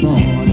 born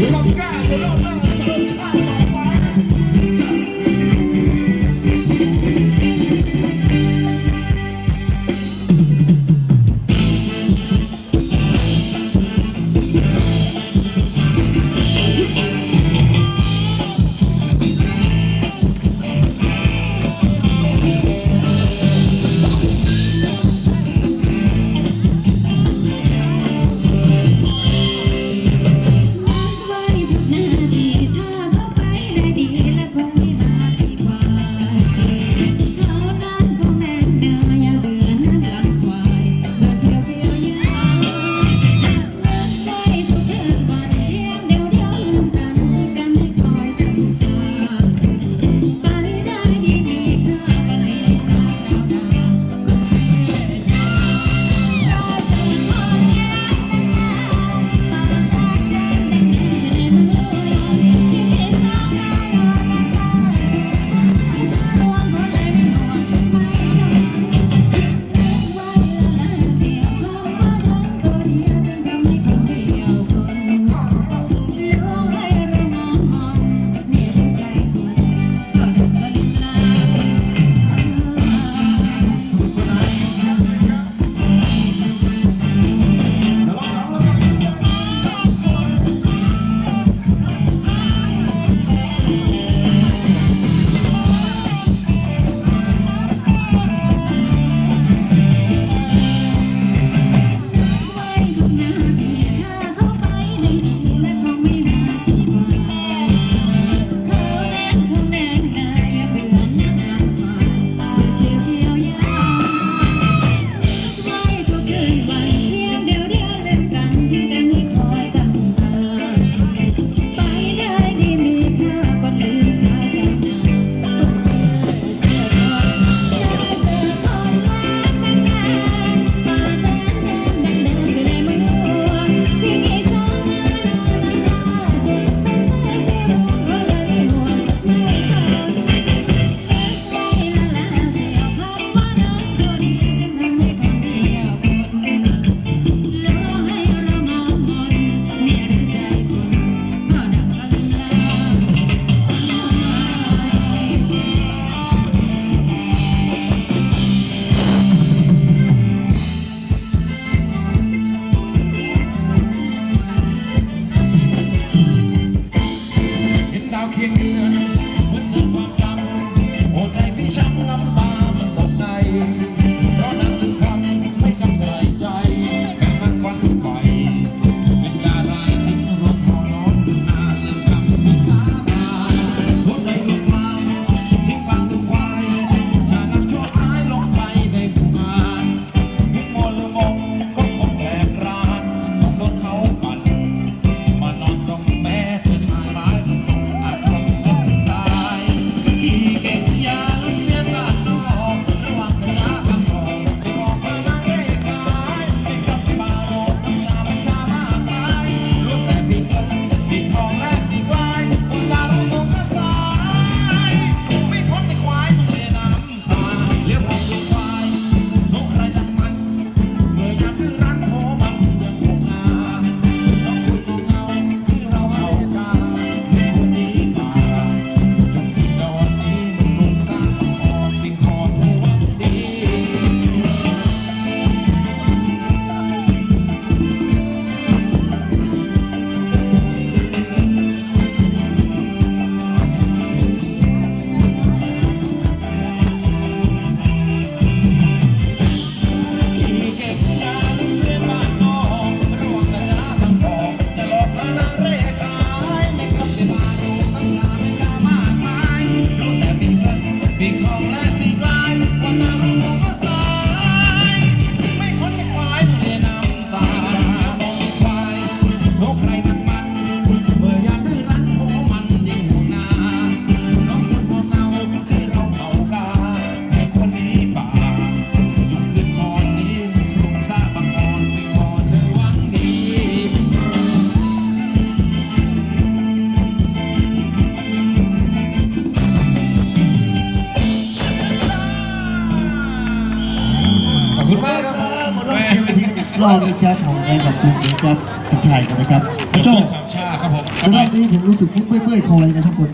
Locado, não, não. รอบนี้ครับของแอนกับคุณนะครับทักทายกันนะครับเป็นโจ้เพื่อนสามชาติครับผมแต่รอบนี้ผมรู้สึกเมื่อยๆคอเลยนะครับคน